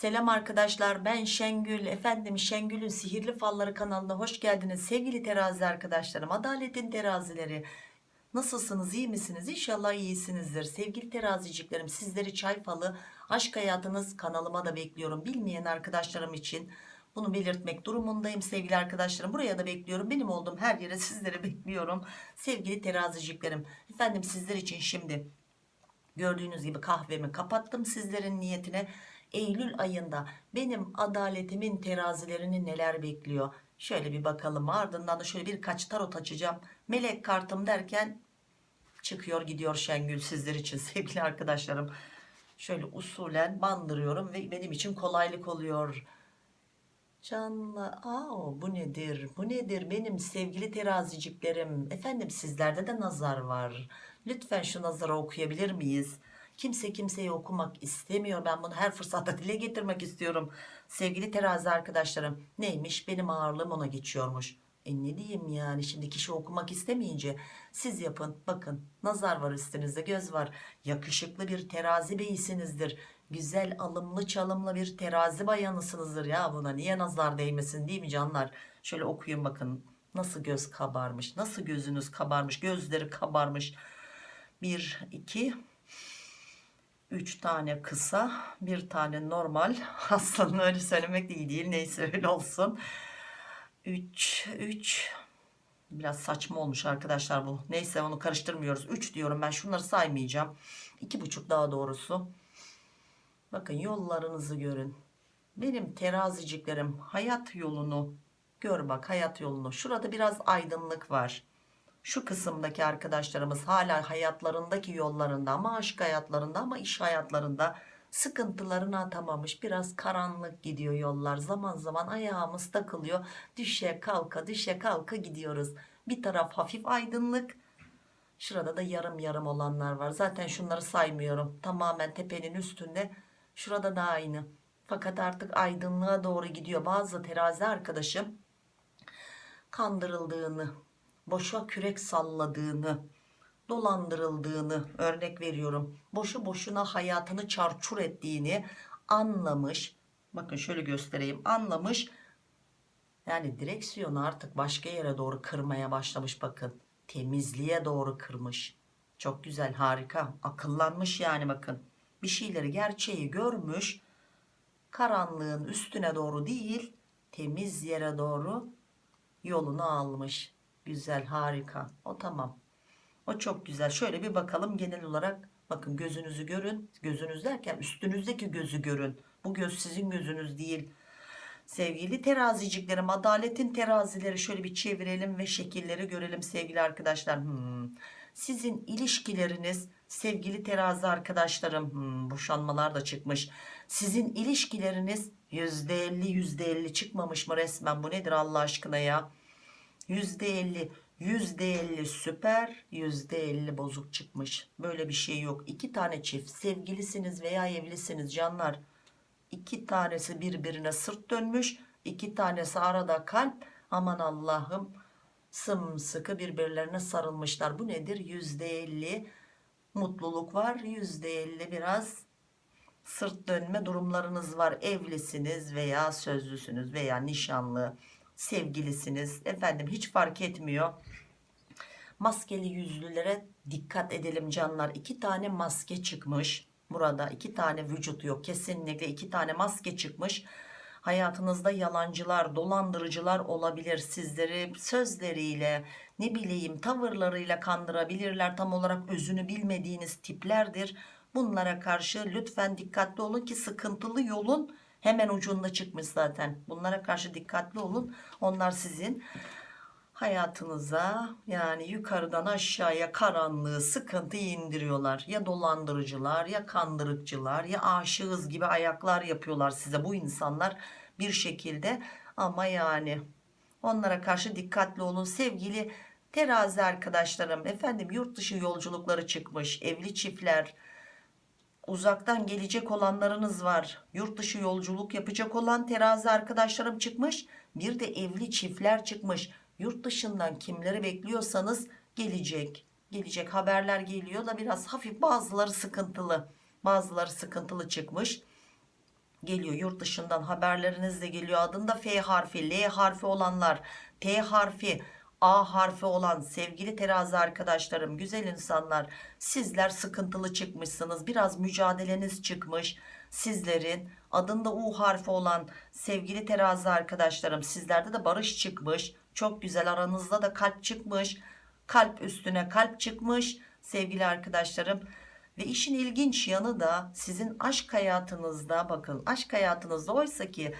Selam arkadaşlar ben Şengül. Efendim Şengül'ün sihirli falları kanalına hoş geldiniz. Sevgili terazi arkadaşlarım adaletin terazileri. Nasılsınız iyi misiniz? İnşallah iyisinizdir. Sevgili teraziciklerim sizleri çay falı aşk hayatınız kanalıma da bekliyorum. Bilmeyen arkadaşlarım için bunu belirtmek durumundayım sevgili arkadaşlarım. Buraya da bekliyorum. Benim olduğum her yere sizleri bekliyorum. Sevgili teraziciklerim efendim sizler için şimdi gördüğünüz gibi kahvemi kapattım sizlerin niyetine Eylül ayında benim adaletimin terazilerini neler bekliyor? Şöyle bir bakalım ardından da şöyle birkaç tarot açacağım. Melek kartım derken çıkıyor gidiyor Şengül sizler için sevgili arkadaşlarım. Şöyle usulen bandırıyorum ve benim için kolaylık oluyor. Canlı aa bu nedir? Bu nedir? Benim sevgili teraziciklerim. Efendim sizlerde de nazar var. Lütfen şu nazarı okuyabilir miyiz kimse kimseyi okumak istemiyor. Ben bunu her fırsatta dile getirmek istiyorum. Sevgili terazi arkadaşlarım neymiş? Benim ağırlığım ona geçiyormuş. E ne diyeyim yani? Şimdi kişi okumak istemeyince siz yapın. Bakın nazar var üstünüzde göz var. Yakışıklı bir terazi beyisinizdir güzel alımlı çalımlı bir terazi bayanısınızdır. Ya buna niye nazar değmesin değil mi canlar? Şöyle okuyun bakın. Nasıl göz kabarmış nasıl gözünüz kabarmış gözleri kabarmış. Bir iki üç tane kısa bir tane normal. Aslında öyle söylemek de iyi değil. Neyse öyle olsun. 3 3 biraz saçma olmuş arkadaşlar bu. Neyse onu karıştırmıyoruz. 3 diyorum ben şunları saymayacağım. İki buçuk daha doğrusu. Bakın yollarınızı görün. Benim teraziciklerim hayat yolunu gör bak hayat yolunu. Şurada biraz aydınlık var şu kısımdaki arkadaşlarımız hala hayatlarındaki yollarında ama aşk hayatlarında ama iş hayatlarında sıkıntılarını atamamış biraz karanlık gidiyor yollar. Zaman zaman ayağımız takılıyor. Düşe kalka düşe kalka gidiyoruz. Bir taraf hafif aydınlık. Şurada da yarım yarım olanlar var. Zaten şunları saymıyorum. Tamamen tepenin üstünde. Şurada da aynı. Fakat artık aydınlığa doğru gidiyor. Bazı terazi arkadaşım kandırıldığını boşa kürek salladığını dolandırıldığını örnek veriyorum. Boşu boşuna hayatını çarçur ettiğini anlamış bakın şöyle göstereyim anlamış. Yani direksiyonu artık başka yere doğru kırmaya başlamış bakın. Temizliğe doğru kırmış. Çok güzel harika akıllanmış yani bakın. Bir şeyleri gerçeği görmüş karanlığın üstüne doğru değil temiz yere doğru yolunu almış güzel harika. O tamam. O çok güzel. Şöyle bir bakalım genel olarak. Bakın gözünüzü görün. Gözünüz derken üstünüzdeki gözü görün. Bu göz sizin gözünüz değil. Sevgili teraziciklerim adaletin terazileri şöyle bir çevirelim ve şekilleri görelim sevgili arkadaşlar. Hmm. sizin ilişkileriniz sevgili terazi arkadaşlarım hmm, boşanmalar da çıkmış. Sizin ilişkileriniz %50 %50 çıkmamış mı resmen? Bu nedir Allah aşkına ya %50 %50 süper %50 bozuk çıkmış. Böyle bir şey yok. İki tane çift sevgilisiniz veya evlisiniz canlar. İki tanesi birbirine sırt dönmüş iki tanesi arada kalp. Aman Allah'ım sımsıkı birbirlerine sarılmışlar. Bu nedir? %50 mutluluk var %50 biraz sırt dönme durumlarınız var. Evlisiniz veya sözlüsünüz veya nişanlı sevgilisiniz. Efendim hiç fark etmiyor. Maskeli yüzlülere dikkat edelim canlar. İki tane maske çıkmış burada iki tane vücut yok. Kesinlikle iki tane maske çıkmış. Hayatınızda yalancılar dolandırıcılar olabilir. Sizleri sözleriyle ne bileyim tavırlarıyla kandırabilirler. Tam olarak özünü bilmediğiniz tiplerdir. Bunlara karşı lütfen dikkatli olun ki sıkıntılı yolun hemen ucunda çıkmış zaten. Bunlara karşı dikkatli olun. Onlar sizin hayatınıza yani yukarıdan aşağıya karanlığı sıkıntıyı indiriyorlar. Ya dolandırıcılar ya kandırıkçılar ya aşığız gibi ayaklar yapıyorlar size bu insanlar bir şekilde. Ama yani onlara karşı dikkatli olun. Sevgili terazi arkadaşlarım efendim yurt dışı yolculukları çıkmış evli çiftler uzaktan gelecek olanlarınız var. Yurt dışı yolculuk yapacak olan terazi arkadaşlarım çıkmış bir de evli çiftler çıkmış. Yurt dışından kimleri bekliyorsanız gelecek. Gelecek haberler geliyor da biraz hafif bazıları sıkıntılı. Bazıları sıkıntılı çıkmış. Geliyor yurt dışından haberleriniz de geliyor. Adında F harfi L harfi olanlar. T harfi A harfi olan sevgili terazi arkadaşlarım güzel insanlar sizler sıkıntılı çıkmışsınız biraz mücadeleniz çıkmış. Sizlerin adında U harfi olan sevgili terazi arkadaşlarım sizlerde de barış çıkmış. Çok güzel aranızda da kalp çıkmış. Kalp üstüne kalp çıkmış sevgili arkadaşlarım. Ve işin ilginç yanı da sizin aşk hayatınızda bakın aşk hayatınızda oysa ki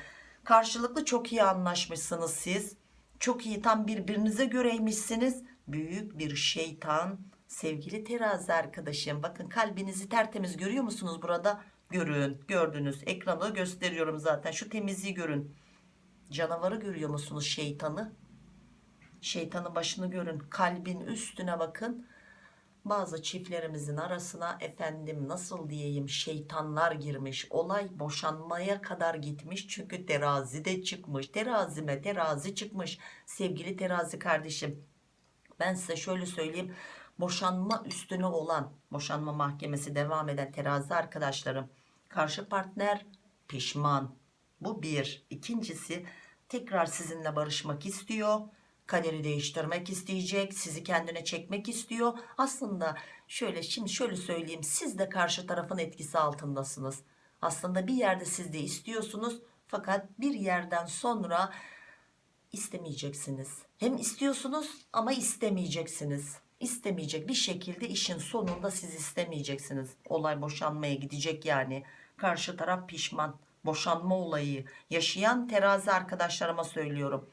karşılıklı çok iyi anlaşmışsınız siz çok iyi tam birbirinize göreymişsiniz. Büyük bir şeytan. Sevgili terazi arkadaşım bakın kalbinizi tertemiz görüyor musunuz burada? Görün gördünüz. Ekranı gösteriyorum zaten şu temizliği görün. Canavarı görüyor musunuz şeytanı? Şeytanın başını görün kalbin üstüne bakın bazı çiftlerimizin arasına efendim nasıl diyeyim şeytanlar girmiş olay boşanmaya kadar gitmiş çünkü terazi de çıkmış terazime terazi çıkmış. Sevgili terazi kardeşim ben size şöyle söyleyeyim boşanma üstüne olan boşanma mahkemesi devam eden terazi arkadaşlarım karşı partner pişman. Bu bir. İkincisi tekrar sizinle barışmak istiyor kaderi değiştirmek isteyecek sizi kendine çekmek istiyor. Aslında şöyle şimdi şöyle söyleyeyim siz de karşı tarafın etkisi altındasınız. Aslında bir yerde siz de istiyorsunuz fakat bir yerden sonra istemeyeceksiniz. Hem istiyorsunuz ama istemeyeceksiniz. İstemeyecek bir şekilde işin sonunda siz istemeyeceksiniz. Olay boşanmaya gidecek yani. Karşı taraf pişman. Boşanma olayı. Yaşayan terazi arkadaşlarıma söylüyorum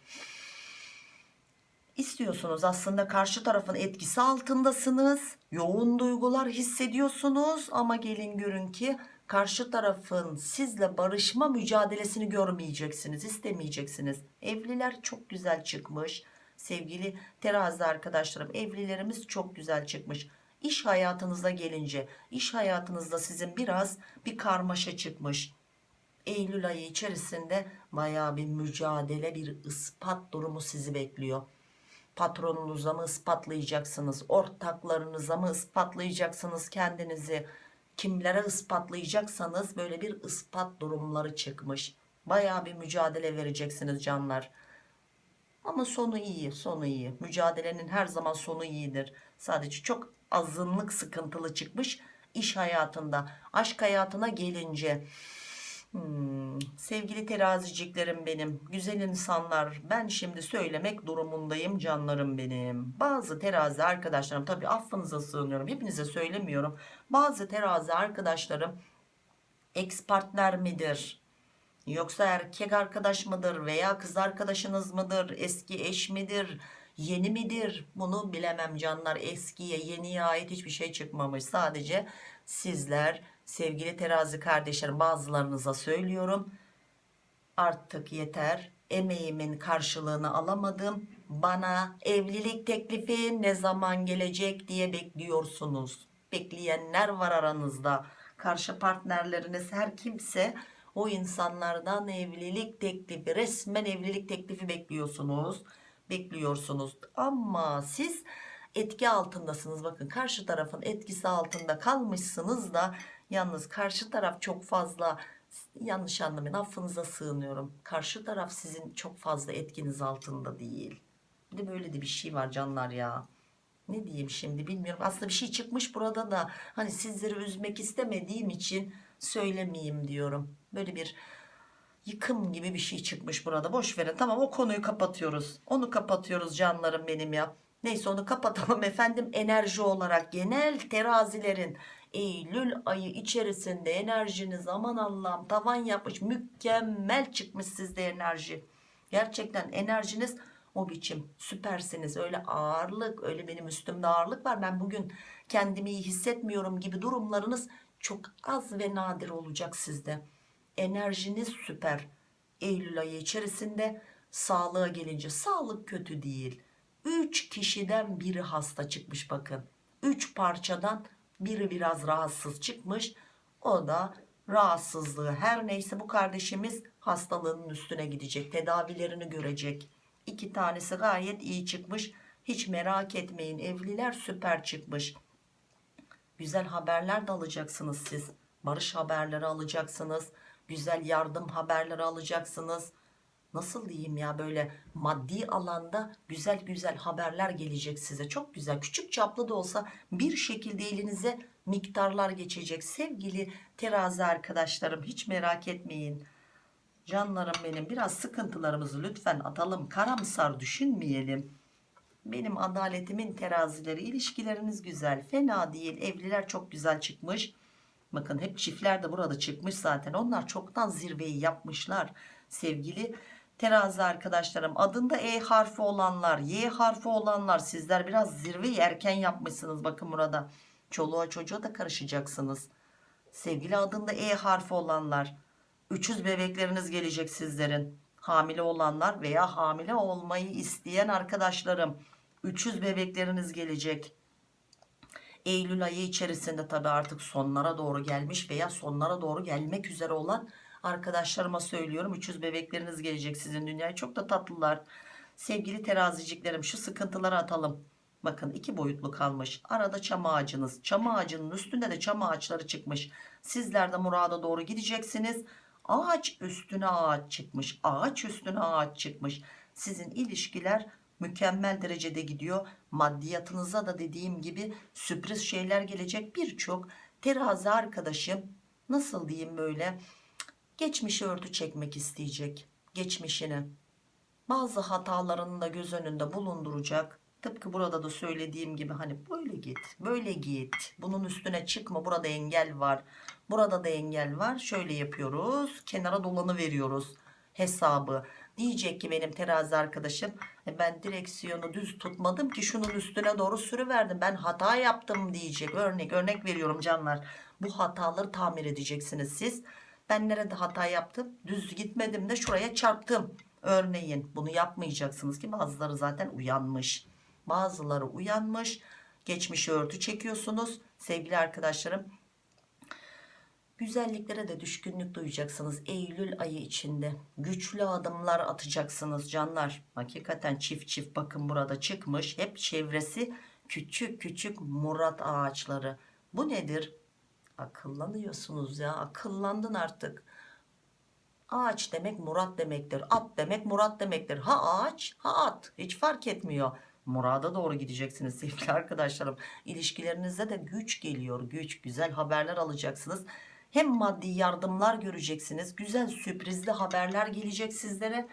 istiyorsunuz aslında karşı tarafın etkisi altındasınız. Yoğun duygular hissediyorsunuz ama gelin görün ki karşı tarafın sizle barışma mücadelesini görmeyeceksiniz istemeyeceksiniz. Evliler çok güzel çıkmış. Sevgili terazi arkadaşlarım evlilerimiz çok güzel çıkmış. İş hayatınıza gelince iş hayatınızda sizin biraz bir karmaşa çıkmış. Eylül ayı içerisinde baya bir mücadele bir ispat durumu sizi bekliyor patronunuza mı ispatlayacaksınız? Ortaklarınıza mı ispatlayacaksınız kendinizi? Kimlere ispatlayacaksanız böyle bir ispat durumları çıkmış. Baya bir mücadele vereceksiniz canlar. Ama sonu iyi sonu iyi. Mücadelenin her zaman sonu iyidir. Sadece çok azınlık sıkıntılı çıkmış iş hayatında aşk hayatına gelince Hmm, sevgili teraziciklerim benim güzel insanlar ben şimdi söylemek durumundayım canlarım benim. Bazı terazi arkadaşlarım tabi affınıza sığınıyorum hepinize söylemiyorum. Bazı terazi arkadaşlarım ex partner midir? Yoksa erkek arkadaş mıdır veya kız arkadaşınız mıdır? Eski eş midir? Yeni midir? Bunu bilemem canlar. Eskiye yeniye ait hiçbir şey çıkmamış. Sadece sizler sevgili terazi kardeşlerim bazılarınıza söylüyorum. Artık yeter. Emeğimin karşılığını alamadım. Bana evlilik teklifi ne zaman gelecek diye bekliyorsunuz. Bekleyenler var aranızda. Karşı partnerleriniz her kimse o insanlardan evlilik teklifi resmen evlilik teklifi bekliyorsunuz. Bekliyorsunuz. Ama siz etki altındasınız. Bakın karşı tarafın etkisi altında kalmışsınız da yalnız karşı taraf çok fazla yanlış anlamayın affınıza sığınıyorum. Karşı taraf sizin çok fazla etkiniz altında değil. Bir de böyle de bir şey var canlar ya. Ne diyeyim şimdi bilmiyorum. Aslında bir şey çıkmış burada da hani sizleri üzmek istemediğim için söylemeyeyim diyorum. Böyle bir yıkım gibi bir şey çıkmış burada. Boş verin. Tamam o konuyu kapatıyoruz. Onu kapatıyoruz canlarım benim ya. Neyse onu kapatalım. Efendim enerji olarak genel terazilerin Eylül ayı içerisinde enerjiniz aman Allah'ım tavan yapmış mükemmel çıkmış sizde enerji. Gerçekten enerjiniz o biçim. Süpersiniz. Öyle ağırlık öyle benim üstümde ağırlık var. Ben bugün kendimi iyi hissetmiyorum gibi durumlarınız çok az ve nadir olacak sizde. Enerjiniz süper. Eylül ayı içerisinde sağlığa gelince sağlık kötü değil. 3 kişiden biri hasta çıkmış bakın. 3 parçadan biri biraz rahatsız çıkmış o da rahatsızlığı. Her neyse bu kardeşimiz hastalığının üstüne gidecek tedavilerini görecek. İki tanesi gayet iyi çıkmış. Hiç merak etmeyin evliler süper çıkmış. Güzel haberler de alacaksınız siz. Barış haberleri alacaksınız. Güzel yardım haberleri alacaksınız nasıl diyeyim ya böyle maddi alanda güzel güzel haberler gelecek size. Çok güzel küçük çaplı da olsa bir şekilde elinize miktarlar geçecek. Sevgili terazi arkadaşlarım hiç merak etmeyin. Canlarım benim biraz sıkıntılarımızı lütfen atalım karamsar düşünmeyelim. Benim adaletimin terazileri ilişkileriniz güzel fena değil evliler çok güzel çıkmış. Bakın hep çiftler de burada çıkmış zaten onlar çoktan zirveyi yapmışlar sevgili terazi arkadaşlarım adında E harfi olanlar Y harfi olanlar sizler biraz zirveyi erken yapmışsınız. Bakın burada çoluğa çocuğa da karışacaksınız. Sevgili adında E harfi olanlar 300 bebekleriniz gelecek sizlerin. Hamile olanlar veya hamile olmayı isteyen arkadaşlarım 300 bebekleriniz gelecek. Eylül ayı içerisinde tabi artık sonlara doğru gelmiş veya sonlara doğru gelmek üzere olan arkadaşlarıma söylüyorum. 300 bebekleriniz gelecek sizin dünyaya. Çok da tatlılar. Sevgili teraziciklerim şu sıkıntıları atalım. Bakın iki boyutlu kalmış. Arada çam ağacınız. Çam ağacının üstünde de çam ağaçları çıkmış. Sizler de murada doğru gideceksiniz. Ağaç üstüne ağaç çıkmış. Ağaç üstüne ağaç çıkmış. Sizin ilişkiler mükemmel derecede gidiyor. Maddiyatınıza da dediğim gibi sürpriz şeyler gelecek. Birçok terazi arkadaşım nasıl diyeyim böyle geçmişi örtü çekmek isteyecek geçmişini. Bazı hatalarını da göz önünde bulunduracak. Tıpkı burada da söylediğim gibi hani böyle git böyle git. Bunun üstüne çıkma burada engel var. Burada da engel var. Şöyle yapıyoruz kenara dolanı veriyoruz hesabı. Diyecek ki benim terazi arkadaşım "E ben direksiyonu düz tutmadım ki şunun üstüne doğru sürüverdim. Ben hata yaptım. diyecek. Örnek örnek veriyorum canlar. Bu hataları tamir edeceksiniz siz ben nerede hata yaptım? Düz gitmedim de şuraya çarptım. Örneğin bunu yapmayacaksınız ki bazıları zaten uyanmış. Bazıları uyanmış. Geçmişi örtü çekiyorsunuz. Sevgili arkadaşlarım güzelliklere de düşkünlük duyacaksınız Eylül ayı içinde. Güçlü adımlar atacaksınız canlar. Hakikaten çift çift bakın burada çıkmış. Hep çevresi küçük küçük murat ağaçları. Bu nedir akıllanıyorsunuz ya akıllandın artık. Ağaç demek murat demektir at demek murat demektir. Ha ağaç ha at. Hiç fark etmiyor. Murada doğru gideceksiniz sevgili arkadaşlarım. İlişkilerinizde de güç geliyor güç. Güzel haberler alacaksınız. Hem maddi yardımlar göreceksiniz. Güzel sürprizli haberler gelecek sizlere.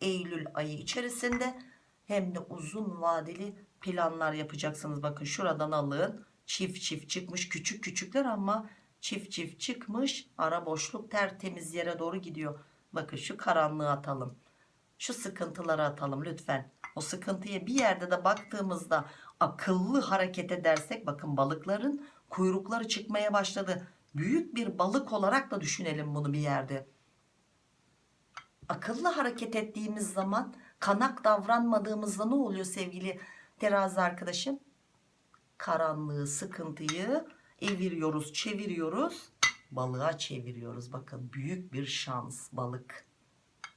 Eylül ayı içerisinde. Hem de uzun vadeli planlar yapacaksınız. Bakın şuradan alın çift çift çıkmış küçük küçükler ama çift çift çıkmış ara boşluk tertemiz yere doğru gidiyor. Bakın şu karanlığı atalım şu sıkıntıları atalım lütfen. O sıkıntıya bir yerde de baktığımızda akıllı hareket edersek bakın balıkların kuyrukları çıkmaya başladı. Büyük bir balık olarak da düşünelim bunu bir yerde. Akıllı hareket ettiğimiz zaman kanak davranmadığımızda ne oluyor sevgili terazi arkadaşım karanlığı sıkıntıyı eviriyoruz çeviriyoruz. Balığa çeviriyoruz. Bakın büyük bir şans balık.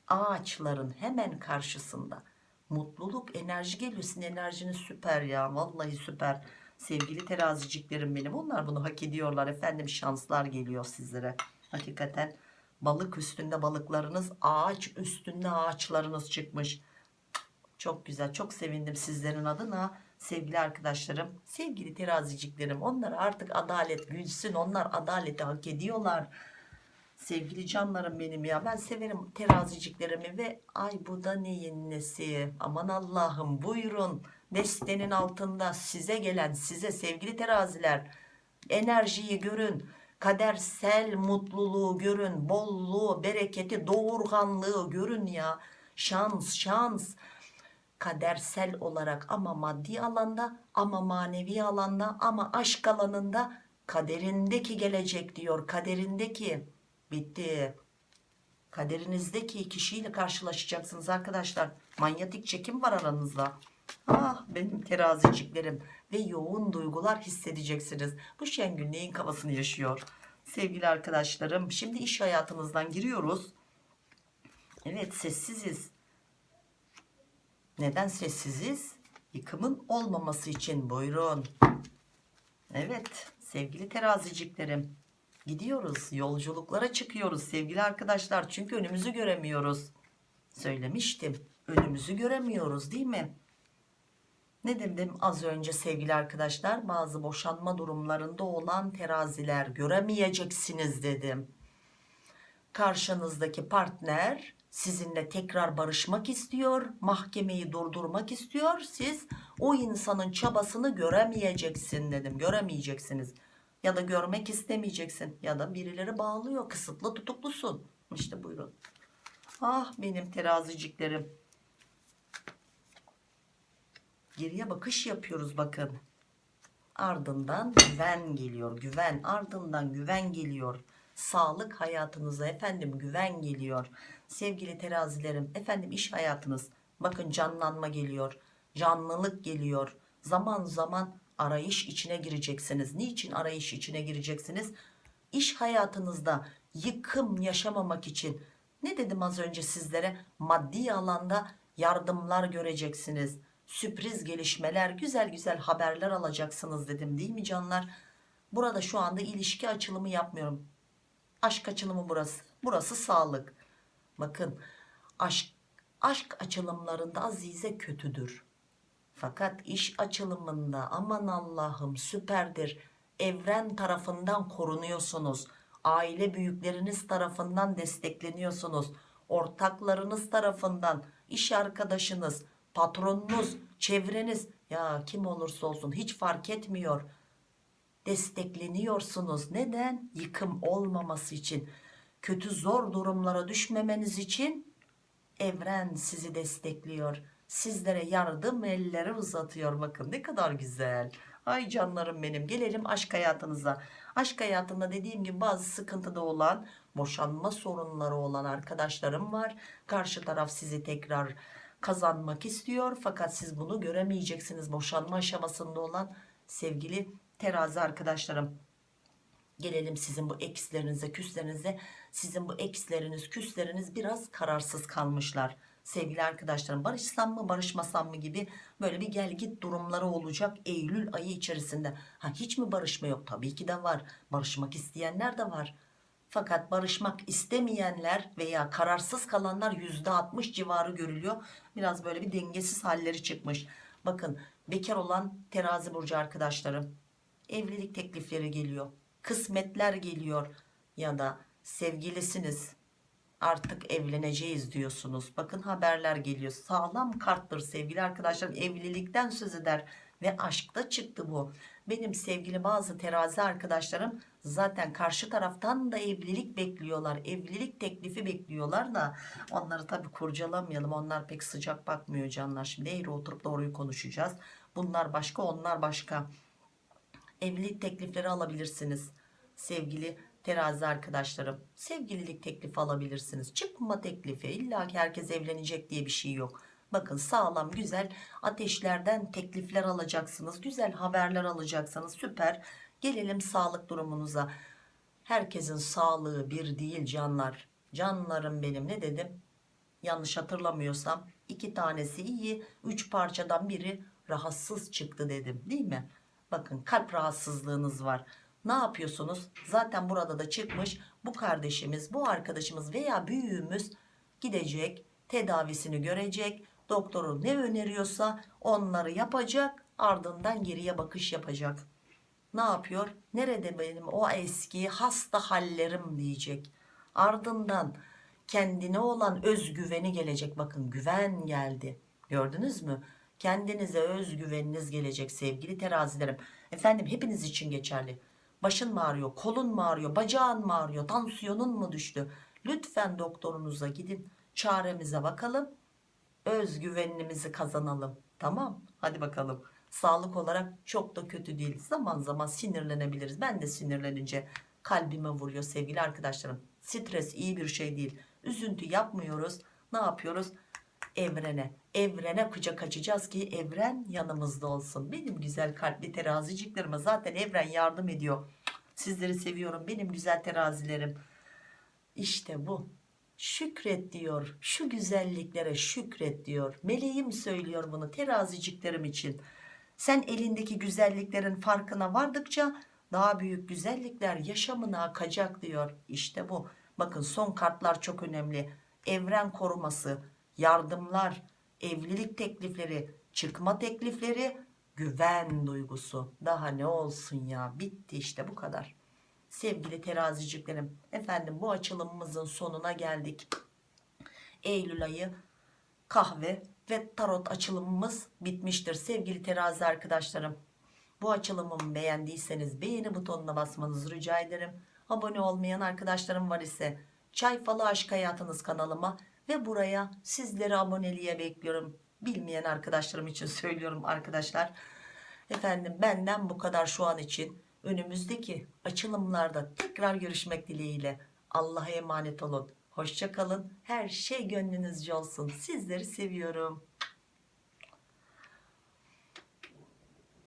Ağaçların hemen karşısında. Mutluluk enerji geliyor. Sizin enerjiniz süper ya. Vallahi süper. Sevgili teraziciklerim benim. Onlar bunu hak ediyorlar efendim. Şanslar geliyor sizlere. Hakikaten balık üstünde balıklarınız ağaç üstünde ağaçlarınız çıkmış. Çok güzel. Çok sevindim sizlerin adına sevgili arkadaşlarım sevgili teraziciklerim onlar artık adalet gülsün onlar adaleti hak ediyorlar. Sevgili canlarım benim ya ben severim teraziciklerimi ve ay bu da neyin nesi? Aman Allah'ım buyurun. Destenin altında size gelen size sevgili teraziler enerjiyi görün kadersel mutluluğu görün bolluğu bereketi doğurganlığı görün ya. Şans şans kadersel olarak ama maddi alanda ama manevi alanda ama aşk alanında kaderindeki gelecek diyor kaderindeki. Bitti. Kaderinizdeki kişiyle karşılaşacaksınız arkadaşlar. Manyetik çekim var aranızda. Ah benim teraziciklerim ve yoğun duygular hissedeceksiniz. Bu Şengül neyin kafasını yaşıyor? Sevgili arkadaşlarım şimdi iş hayatımızdan giriyoruz. Evet sessiziz neden sessiziz yıkımın olmaması için buyurun evet sevgili teraziciklerim Gidiyoruz yolculuklara çıkıyoruz sevgili arkadaşlar çünkü önümüzü göremiyoruz. Söylemiştim önümüzü göremiyoruz değil mi? Ne dedim az önce sevgili arkadaşlar bazı boşanma durumlarında olan teraziler göremeyeceksiniz dedim. Karşınızdaki partner sizinle tekrar barışmak istiyor, mahkemeyi durdurmak istiyor. Siz o insanın çabasını göremeyeceksin dedim. Göremeyeceksiniz. Ya da görmek istemeyeceksin. Ya da birileri bağlıyor. Kısıtlı tutuklusun. İşte buyurun. Ah benim teraziciklerim. Geriye bakış yapıyoruz bakın. Ardından güven geliyor. Güven. Ardından güven geliyor. Sağlık hayatınıza efendim güven geliyor. Sevgili terazilerim efendim iş hayatınız. Bakın canlanma geliyor. Canlılık geliyor. Zaman zaman arayış içine gireceksiniz. Niçin arayış içine gireceksiniz? İş hayatınızda yıkım yaşamamak için ne dedim az önce sizlere maddi alanda yardımlar göreceksiniz sürpriz gelişmeler güzel güzel haberler alacaksınız dedim değil mi canlar burada şu anda ilişki açılımı yapmıyorum aşk açılımı burası. Burası sağlık. Bakın aşk aşk açılımlarında azize kötüdür. Fakat iş açılımında aman Allah'ım süperdir. Evren tarafından korunuyorsunuz. Aile büyükleriniz tarafından destekleniyorsunuz. Ortaklarınız tarafından iş arkadaşınız patronunuz çevreniz. Ya kim olursa olsun hiç fark etmiyor destekleniyorsunuz. Neden? Yıkım olmaması için. Kötü zor durumlara düşmemeniz için evren sizi destekliyor. Sizlere yardım elleri uzatıyor. Bakın ne kadar güzel. Ay canlarım benim. Gelelim aşk hayatınıza. Aşk hayatında dediğim gibi bazı sıkıntıda olan boşanma sorunları olan arkadaşlarım var. Karşı taraf sizi tekrar kazanmak istiyor. Fakat siz bunu göremeyeceksiniz. Boşanma aşamasında olan sevgili terazi arkadaşlarım. Gelelim sizin bu ekslerinize küslerinize. Sizin bu eksleriniz küsleriniz biraz kararsız kalmışlar. Sevgili arkadaşlarım barışsam mı barışmasam mı gibi böyle bir gel git durumları olacak Eylül ayı içerisinde. Ha, hiç mi barışma yok? Tabii ki de var. Barışmak isteyenler de var. Fakat barışmak istemeyenler veya kararsız kalanlar %60 civarı görülüyor. Biraz böyle bir dengesiz halleri çıkmış. Bakın bekar olan terazi burcu arkadaşlarım evlilik teklifleri geliyor kısmetler geliyor ya da sevgilisiniz artık evleneceğiz diyorsunuz. Bakın haberler geliyor. Sağlam karttır sevgili arkadaşlarım evlilikten söz eder ve aşkta çıktı bu. Benim sevgili bazı terazi arkadaşlarım zaten karşı taraftan da evlilik bekliyorlar evlilik teklifi bekliyorlar da onları tabi kurcalamayalım. Onlar pek sıcak bakmıyor canlar. Şimdi eğri oturup doğruyu konuşacağız. Bunlar başka onlar başka evlilik teklifleri alabilirsiniz sevgili terazi arkadaşlarım. Sevgililik teklifi alabilirsiniz. Çıkma teklifi illa ki herkes evlenecek diye bir şey yok. Bakın sağlam güzel ateşlerden teklifler alacaksınız güzel haberler alacaksınız. Süper. Gelelim sağlık durumunuza. Herkesin sağlığı bir değil canlar. Canlarım benim ne dedim? Yanlış hatırlamıyorsam iki tanesi iyi üç parçadan biri rahatsız çıktı dedim değil mi bakın kalp rahatsızlığınız var. Ne yapıyorsunuz? Zaten burada da çıkmış bu kardeşimiz bu arkadaşımız veya büyüğümüz gidecek tedavisini görecek doktoru ne öneriyorsa onları yapacak ardından geriye bakış yapacak. Ne yapıyor? Nerede benim o eski hasta hallerim diyecek. Ardından kendine olan özgüveni gelecek. Bakın güven geldi. Gördünüz mü kendinize özgüveniniz gelecek sevgili terazilerim. Efendim hepiniz için geçerli. Başın mı ağrıyor kolun mu ağrıyor bacağın mı ağrıyor tansiyonun mu düştü? Lütfen doktorunuza gidin çaremize bakalım özgüvenimizi kazanalım. Tamam hadi bakalım. Sağlık olarak çok da kötü değil. Zaman zaman sinirlenebiliriz. Ben de sinirlenince kalbime vuruyor sevgili arkadaşlarım. Stres iyi bir şey değil. Üzüntü yapmıyoruz. Ne yapıyoruz evrene evrene kucak açacağız ki evren yanımızda olsun. Benim güzel kalpli teraziciklerime zaten evren yardım ediyor. Sizleri seviyorum benim güzel terazilerim. İşte bu. Şükret diyor. Şu güzelliklere şükret diyor. Meleğim söylüyor bunu teraziciklerim için. Sen elindeki güzelliklerin farkına vardıkça daha büyük güzellikler yaşamına akacak diyor. İşte bu. Bakın son kartlar çok önemli. Evren koruması yardımlar evlilik teklifleri çıkma teklifleri güven duygusu. Daha ne olsun ya bitti işte bu kadar. Sevgili teraziciklerim efendim bu açılımımızın sonuna geldik. Eylül ayı kahve ve tarot açılımımız bitmiştir sevgili terazi arkadaşlarım. Bu açılımımı beğendiyseniz beğeni butonuna basmanızı rica ederim. Abone olmayan arkadaşlarım var ise çay falı aşk hayatınız kanalıma ve buraya sizleri aboneliğe bekliyorum. Bilmeyen arkadaşlarım için söylüyorum arkadaşlar. Efendim benden bu kadar şu an için. Önümüzdeki açılımlarda tekrar görüşmek dileğiyle. Allah'a emanet olun. Hoşça kalın. Her şey gönlünüzce olsun. Sizleri seviyorum